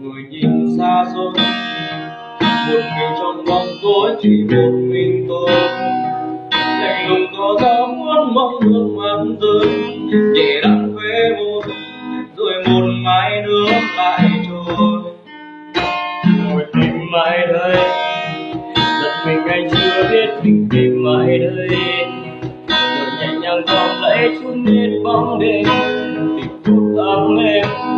người nhìn xa xôi, một mình trong bóng tối chỉ một mình tôi. Lạnh lùng có gió muốn mong nước mắt rơi nhẹ đặt khóe môi rồi một mái nước lại trôi. Một tìm mãi đây, giật mình anh chưa biết mình tìm mãi đây. Rồi nhẹ nhàng vòng lấy chút nét bóng đêm, tìm phút ấm em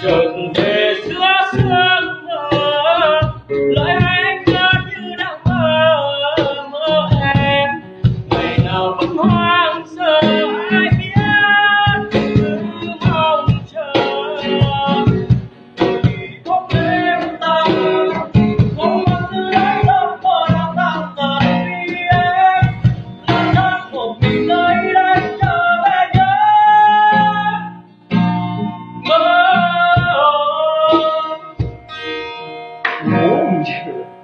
Jogando 我忘记了。